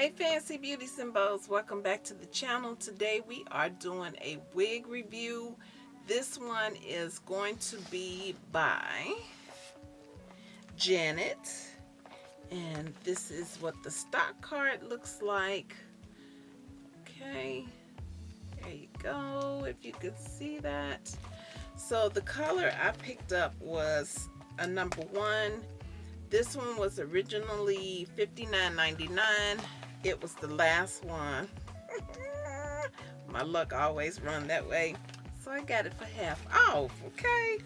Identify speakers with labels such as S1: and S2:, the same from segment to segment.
S1: Hey Fancy beauty symbols welcome back to the channel. Today we are doing a wig review. This one is going to be by Janet. And this is what the stock card looks like. Okay, there you go, if you could see that. So the color I picked up was a number one. This one was originally $59.99 it was the last one. My luck always run that way. So I got it for half off, okay?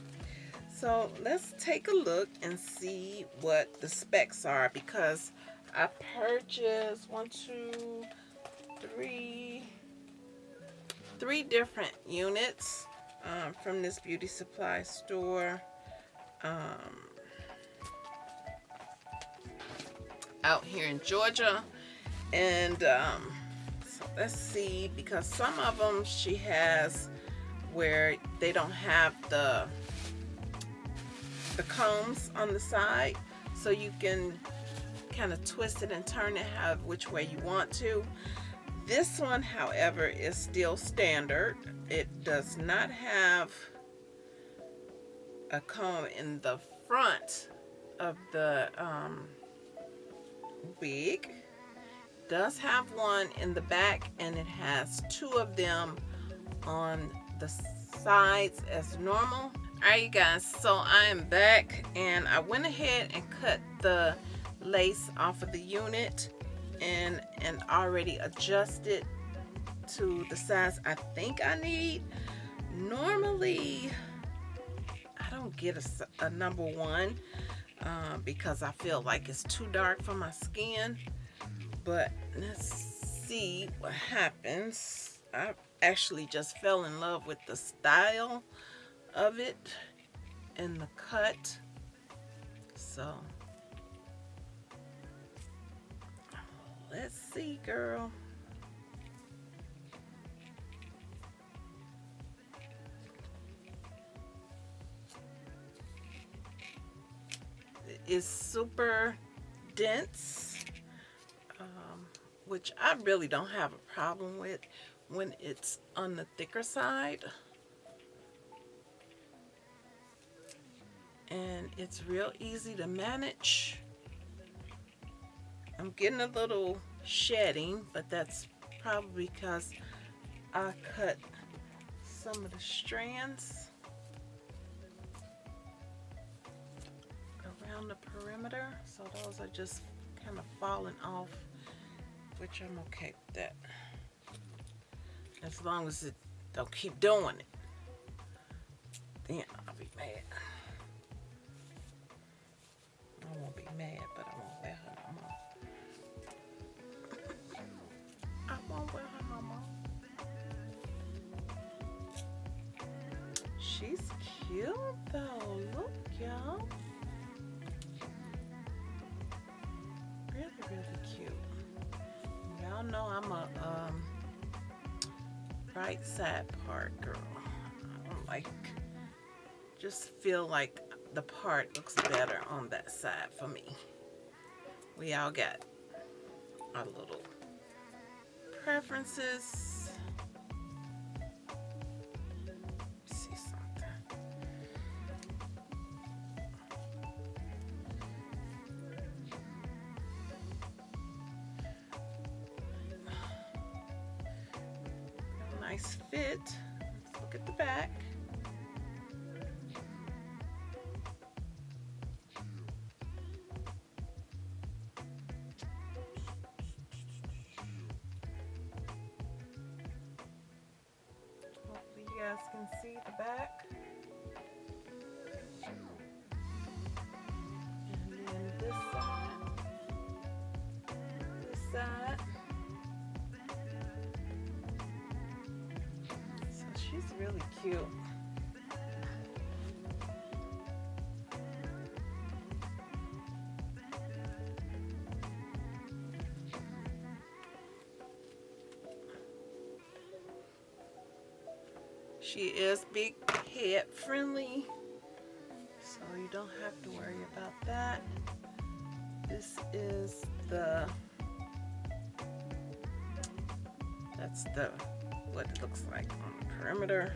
S1: So let's take a look and see what the specs are because I purchased one, two, three, three different units um, from this beauty supply store. Um, out here in Georgia and um, so let's see because some of them she has where they don't have the the combs on the side. So you can kind of twist it and turn it how which way you want to. This one however is still standard. It does not have a comb in the front of the um, wig does have one in the back and it has two of them on the sides as normal. Alright you guys so I am back and I went ahead and cut the lace off of the unit and and already adjusted to the size I think I need. Normally I don't get a, a number one uh, because I feel like it's too dark for my skin but let's see what happens. I actually just fell in love with the style of it and the cut. So let's see, girl. It's super dense which I really don't have a problem with when it's on the thicker side. And it's real easy to manage. I'm getting a little shedding, but that's probably because I cut some of the strands around the perimeter. So those are just kind of falling off which I'm okay with that. As long as it don't keep doing it, then I'll be mad. I won't be mad, but I won't wear her no more. I won't wear her no more. She's cute though. Look, y'all. Y'all know I'm a um, right side part girl. I don't like, just feel like the part looks better on that side for me. We all got our little preferences. She is big head friendly, so you don't have to worry about that. This is the, that's the, what it looks like on the perimeter.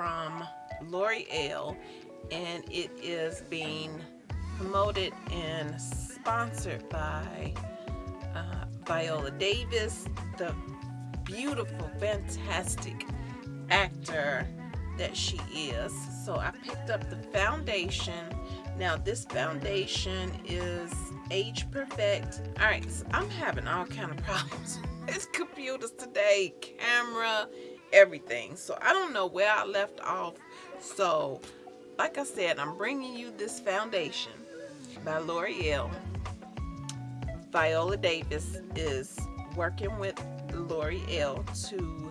S1: From L'Oreal and it is being promoted and sponsored by uh, Viola Davis, the beautiful, fantastic actor that she is. So I picked up the foundation. Now this foundation is age perfect. All right, so I'm having all kind of problems. it's computers today, camera, everything. So I don't know where I left off. So like I said, I'm bringing you this foundation by L'Oreal. Viola Davis is working with L'Oreal to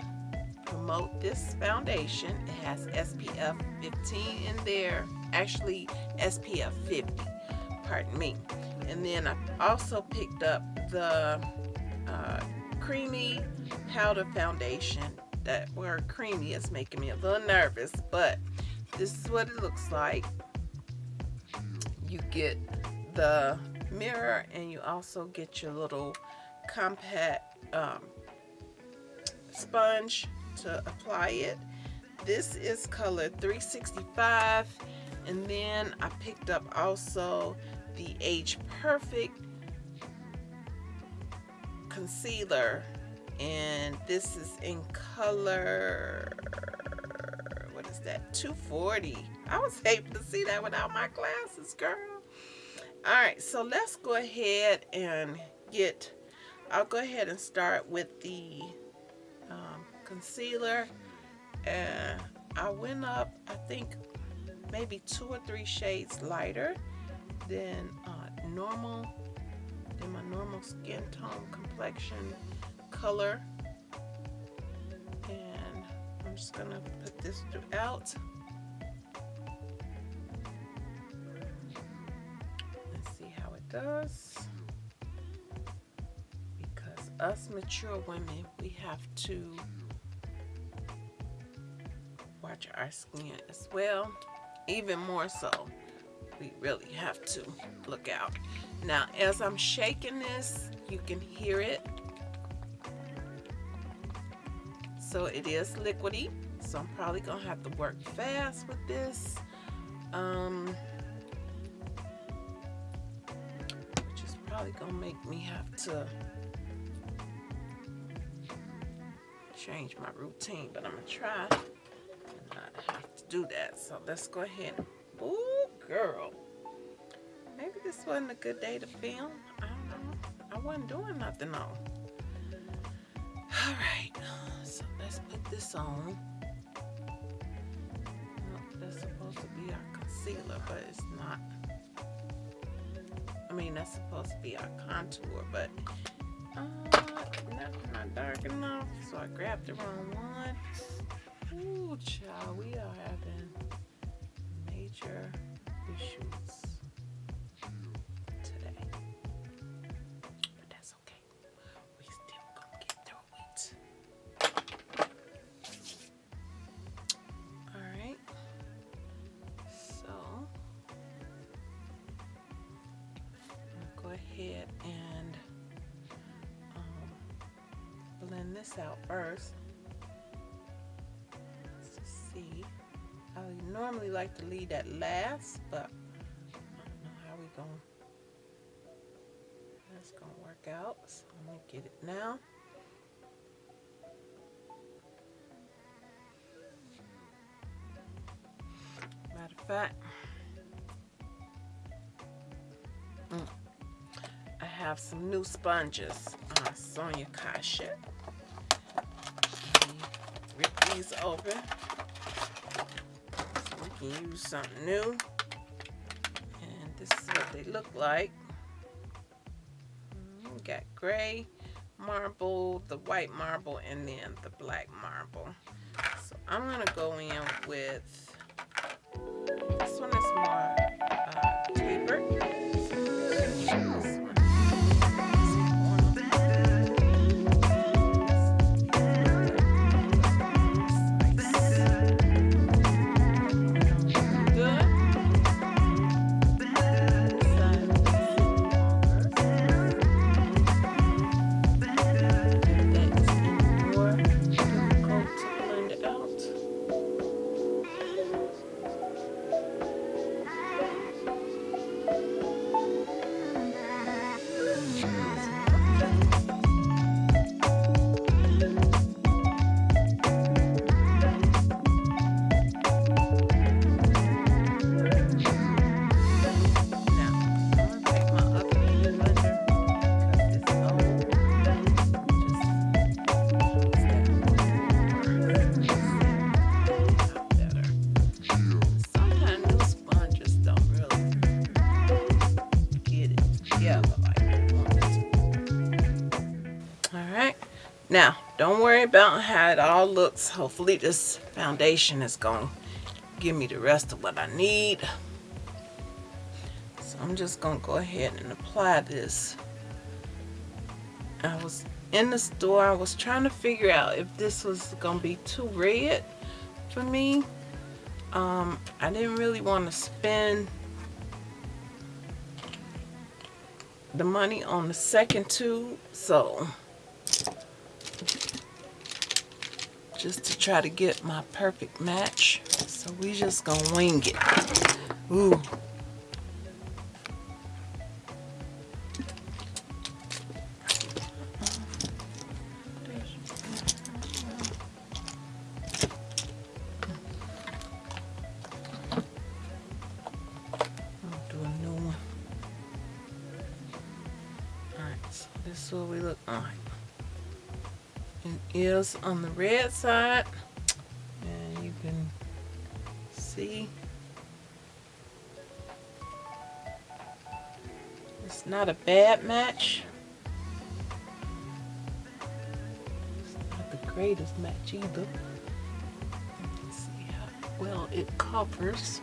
S1: promote this foundation. It has SPF 15 in there, actually SPF 50, pardon me. And then I also picked up the uh, creamy powder foundation. That word creamy is making me a little nervous, but this is what it looks like. You get the mirror and you also get your little compact um, sponge to apply it. This is color 365 and then I picked up also the Age Perfect concealer and this is in color what is that 240 I was able to see that without my glasses girl. All right so let's go ahead and get I'll go ahead and start with the um, concealer. And I went up I think maybe two or three shades lighter than uh, normal than my normal skin tone complexion color. And I'm just gonna put this throughout. Let's see how it does. Because us mature women we have to watch our skin as well even more so. We really have to look out. Now as I'm shaking this you can hear it so it is liquidy. So I'm probably gonna have to work fast with this. Um, which is probably gonna make me have to change my routine but I'm gonna try not have to do that. So let's go ahead. Ooh, girl. Maybe this wasn't a good day to film. I don't know. I wasn't doing nothing on put this on. That's supposed to be our concealer but it's not. I mean that's supposed to be our contour but uh, not dark enough so I grabbed the wrong one. Ooh, child, we are having major issues this out first. See, I normally like to leave that last, but how we going that's gonna work out. So I'm gonna get it now. Matter of fact, mm, I have some new sponges. Uh, Sonia Kashuk. These open can use something new. And this is what they look like. We mm, got gray marble, the white marble, and then the black marble. So I'm going to go in with, this one is more worry about how it all looks. Hopefully this foundation is going to give me the rest of what I need. So I'm just going to go ahead and apply this. I was in the store, I was trying to figure out if this was going to be too red for me. Um, I didn't really want to spend the money on the second tube, so just to try to get my perfect match. So we just gonna wing it. Ooh. On the red side and you can see it's not a bad match. It's not the greatest match either. see how well it covers.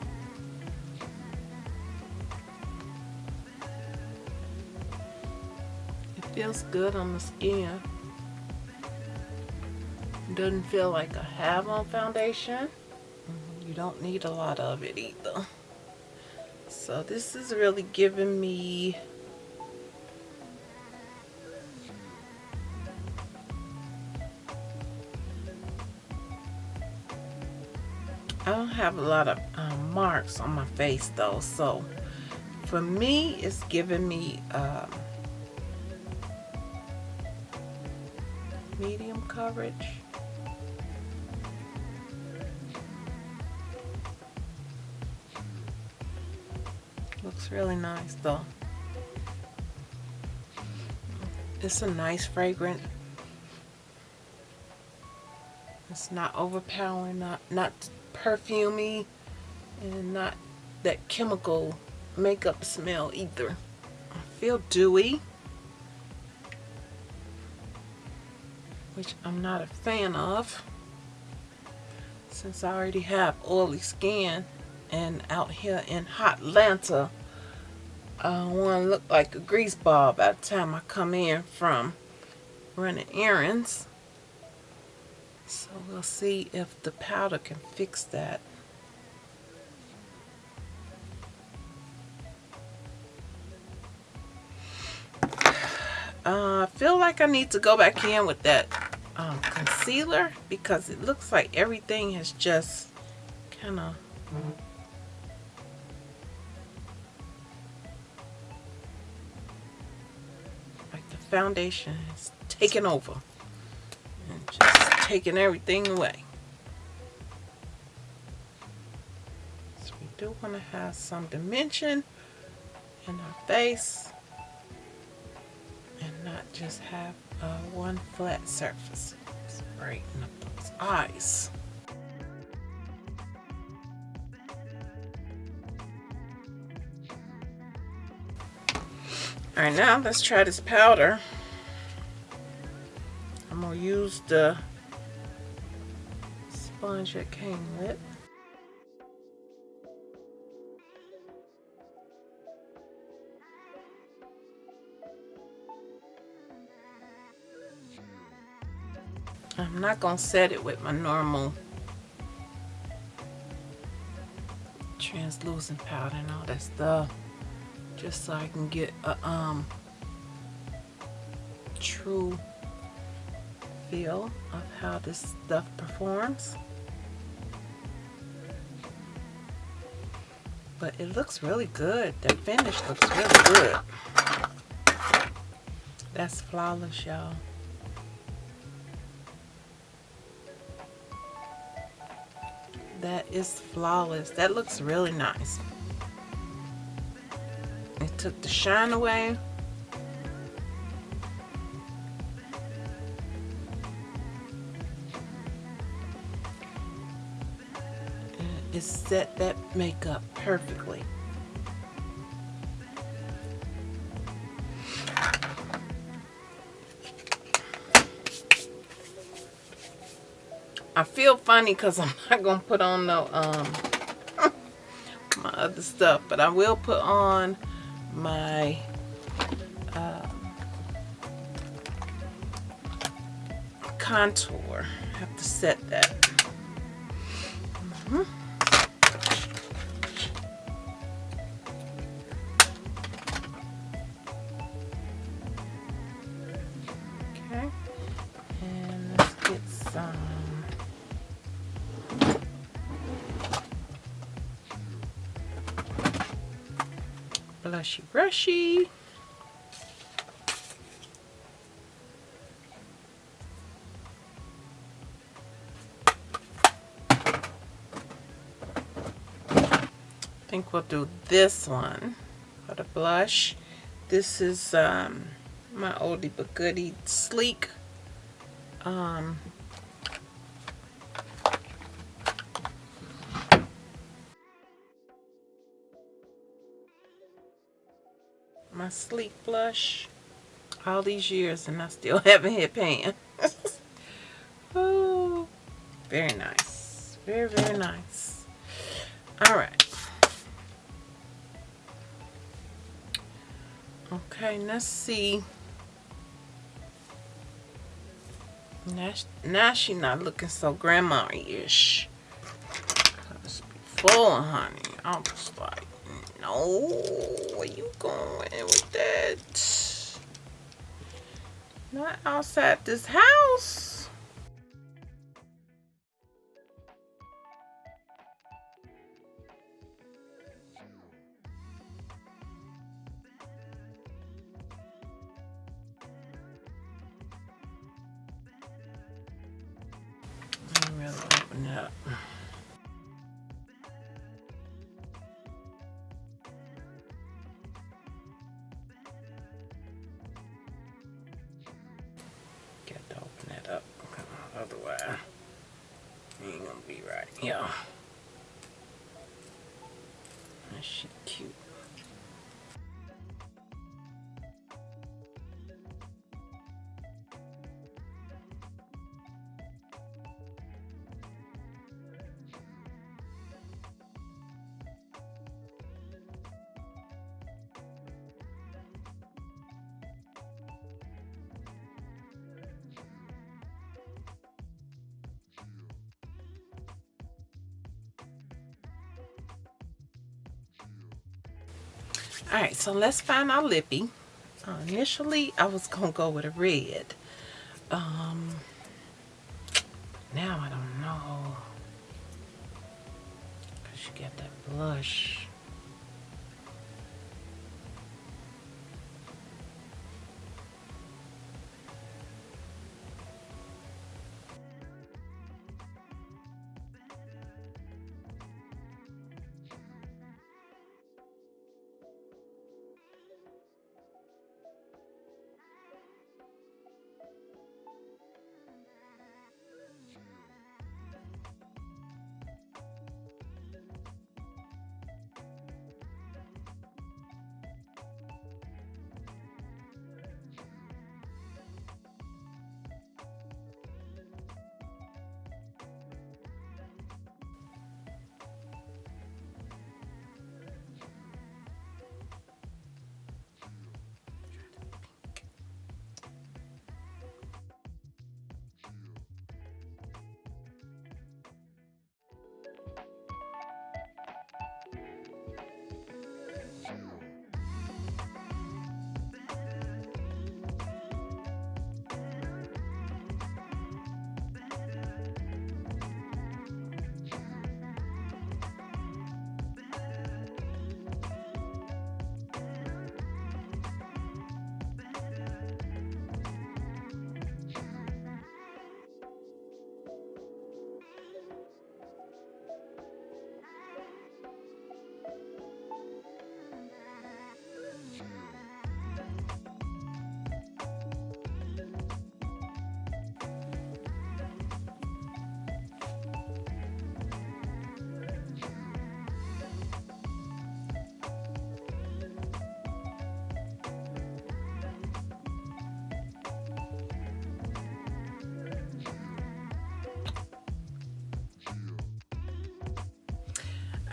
S1: It feels good on the skin. Doesn't feel like I have-on foundation. You don't need a lot of it either. So this is really giving me I don't have a lot of um, marks on my face though so for me it's giving me um, medium coverage. Looks really nice though. It's a nice fragrance. It's not overpowering, not not perfumey, and not that chemical makeup smell either. I feel dewy. which I'm not a fan of since I already have oily skin and out here in hot Atlanta I want to look like a grease ball by the time I come in from running errands. So we'll see if the powder can fix that. Uh, I feel like I need to go back in with that um, concealer because it looks like everything has just kind of foundation has taken over and just taken everything away. So we do want to have some dimension in our face and not just have uh, one flat surface. Brighten up those eyes. Alright, now let's try this powder. I'm to use the sponge it came with. I'm not going to set it with my normal translucent powder and all that stuff just so I can get a um true feel of how this stuff performs but it looks really good the finish looks really good that's flawless y'all That is flawless. That looks really nice. Took the shine away. it set that makeup perfectly. I feel funny because I'm not going to put on no, um, my other stuff. But I will put on my, uh, contour. I have to set that. Brushy brushy. I think we'll do this one for the blush. This is um, my oldie but goodie sleek um, my sleek blush all these years and I still haven't hit pan. oh, very nice. Very, very nice. All right. Okay, let's see. Now, now not looking so grandma-ish. Before, honey, I was like, no, where you going with that? Not outside this house. All right so let's find our lippy. Uh, initially i was gonna go with a red. Um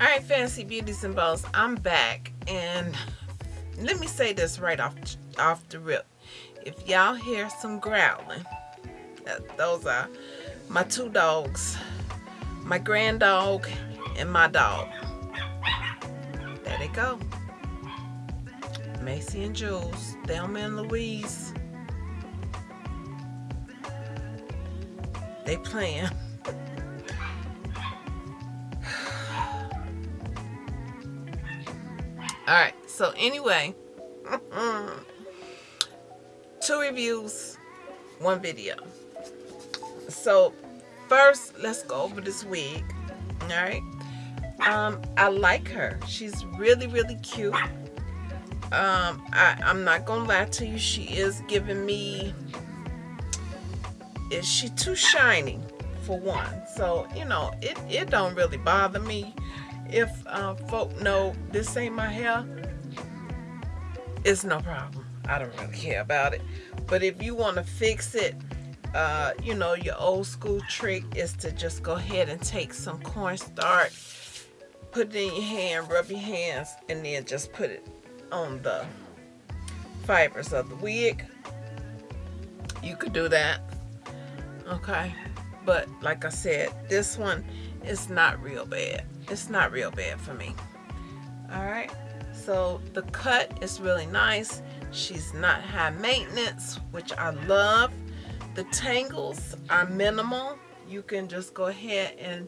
S1: All right, Fancy Beauties and Bows, I'm back. And let me say this right off, off the rip. If y'all hear some growling, those are my two dogs, my grand dog and my dog. There they go. Macy and Jules, Thelma and Louise. They playing. So anyway, two reviews, one video. So first, let's go over this wig. Alright. Um, I like her. She's really, really cute. Um, I, I'm not gonna lie to you, she is giving me is she too shiny for one. So, you know, it, it don't really bother me if uh, folk know this ain't my hair. It's no problem. I don't really care about it. But if you want to fix it, uh, you know, your old school trick is to just go ahead and take some cornstarch, put it in your hand, rub your hands, and then just put it on the fibers of the wig. You could do that okay but like I said this one is not real bad it's not real bad for me all right so the cut is really nice. She's not high maintenance which I love. The tangles are minimal. You can just go ahead and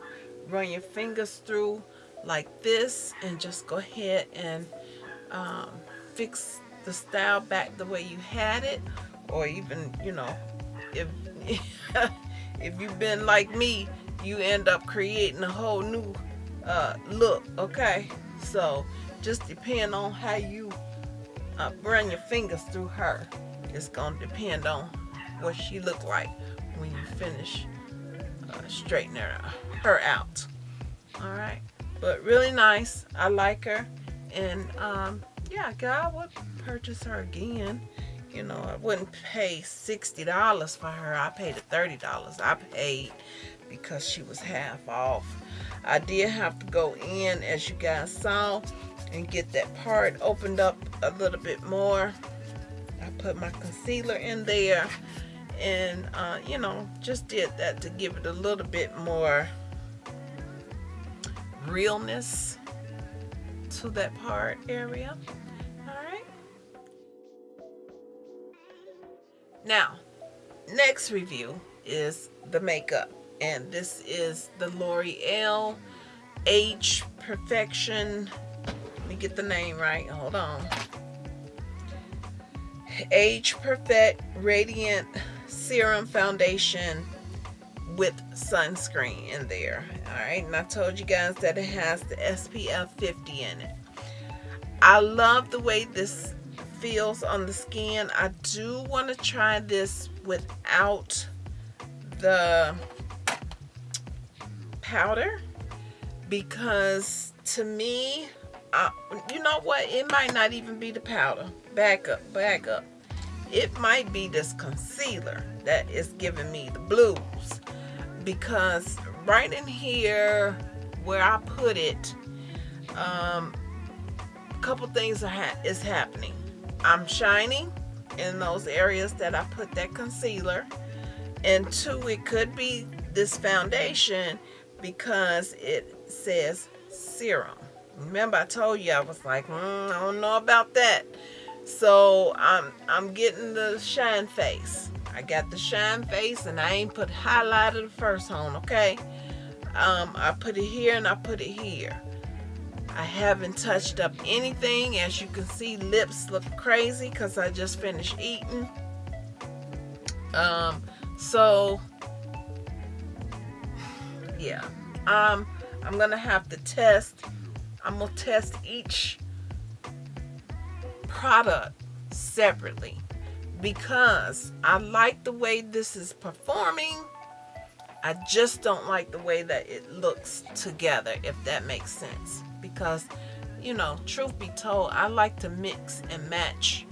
S1: run your fingers through like this and just go ahead and um, fix the style back the way you had it. Or even you know if if you've been like me, you end up creating a whole new uh, look, okay? So just depend on how you uh, run your fingers through her. It's gonna depend on what she look like when you finish uh, straightening her, her out. All right, but really nice. I like her, and um, yeah, I would purchase her again you know, I wouldn't pay $60 for her. I paid $30. I paid because she was half off. I did have to go in, as you guys saw, and get that part opened up a little bit more. I put my concealer in there and, uh, you know, just did that to give it a little bit more realness to that part area. Alright. Now, next review is the makeup. And this is the L'Oreal Age Perfection. Let me get the name right. Hold on. Age Perfect Radiant Serum Foundation with sunscreen in there. Alright, and I told you guys that it has the SPF 50 in it. I love the way this feels on the skin. I do want to try this without the powder because to me, uh, you know what? It might not even be the powder. Back up, back up. It might be this concealer that is giving me the blues because right in here where I put it, um, a couple things are ha is happening. I'm shining in those areas that I put that concealer. And two, it could be this foundation because it says serum. Remember I told you I was like, mm, I don't know about that. So I'm, I'm getting the shine face. I got the shine face and I ain't put highlighter the first one, okay? Um, I put it here and I put it here. I haven't touched up anything. As you can see, lips look crazy because I just finished eating. Um, so, yeah. Um, I'm to have to test. I'm going to test each product separately because I like the way this is performing. I just don't like the way that it looks together, if that makes sense because you know truth be told I like to mix and match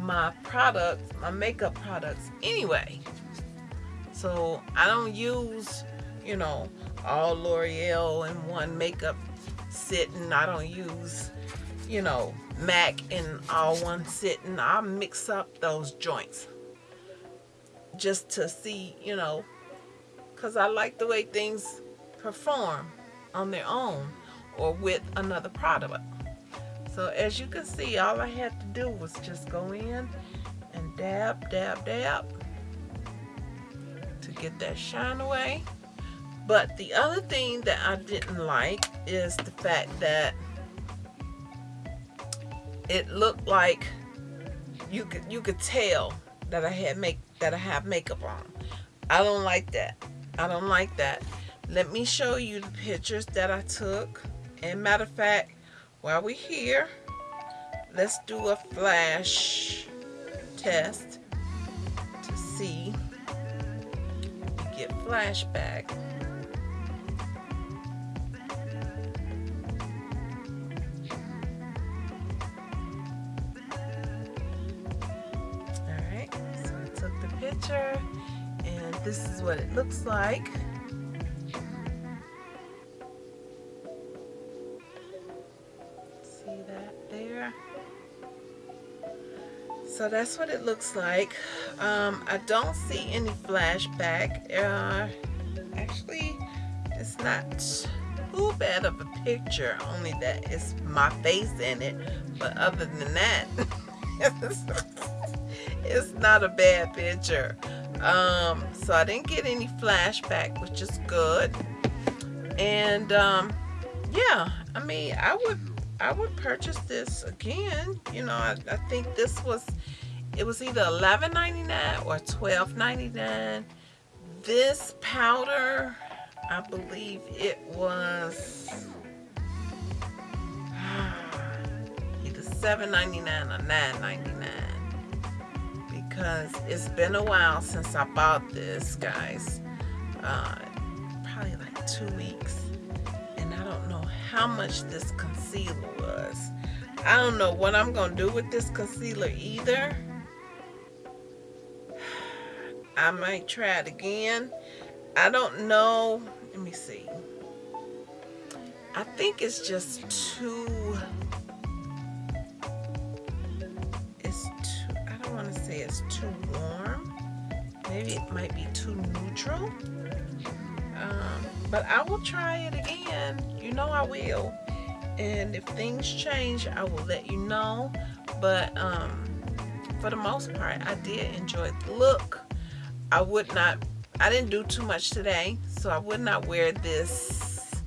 S1: my products my makeup products anyway so I don't use you know all L'Oreal in one makeup sitting. I don't use, you know, MAC in all one sitting. I mix up those joints just to see, you know, because I like the way things perform on their own or with another product. So as you can see, all I had to do was just go in and dab, dab, dab to get that shine away. But the other thing that I didn't like is the fact that it looked like you could you could tell that I had make that I have makeup on. I don't like that. I don't like that. Let me show you the pictures that I took. And matter of fact, while we're here, let's do a flash test to see get flashback. This is what it looks like. See that there? So that's what it looks like um, I don't see any flashback uh, actually it's not too bad of a picture only that it's my face in it but other than that it's not a bad picture um, so I didn't get any flashback which is good and um, yeah I mean I would I would purchase this again. You know, I, I think this was, it was either $11.99 or $12.99. This powder, I believe it was either $7.99 or $9.99 because it's been a while since I bought this, guys. Uh, probably like two weeks And I don't know how much this concealer was. I don't know what I'm going to do with this concealer either. I might try it again. I don't know. Let me see. I think it's just too... too warm. Maybe it might be too neutral. Um, but I will try it again. You know I will. And if things change, I will let you know. But um, for the most part, I did enjoy the look. I would not, I didn't do too much today, so I would not wear this,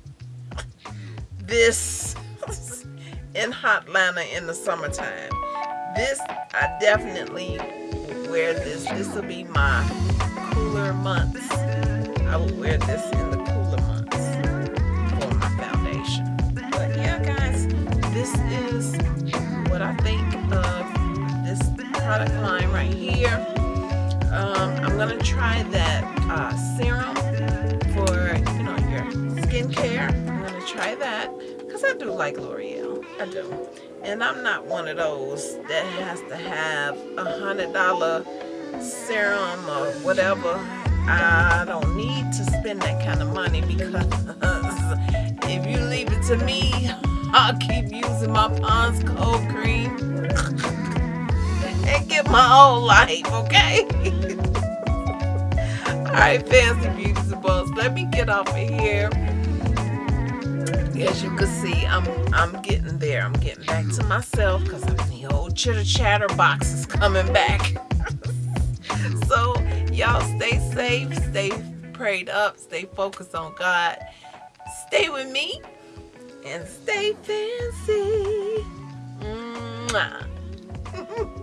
S1: this in hot Atlanta in the summertime. This, I definitely wear this. This will be my cooler months. I will wear this in the cooler months for my foundation. But yeah, guys, this is what I think of this product line right here. Um, I'm gonna try that uh, serum for you know your skincare. I'm gonna try that because I do like L'Oreal. I do. And I'm not one of those that has to have a hundred dollar serum or whatever I don't need to spend that kind of money because if you leave it to me, I'll keep using my Pond's cold cream and get my whole life, okay? Alright, fancy beauties and let me get off of here. As you can see, I'm I'm getting there. I'm getting back to myself because the old chitter chatter box is coming back. so y'all stay safe, stay prayed up, stay focused on God. Stay with me and stay fancy. Mwah.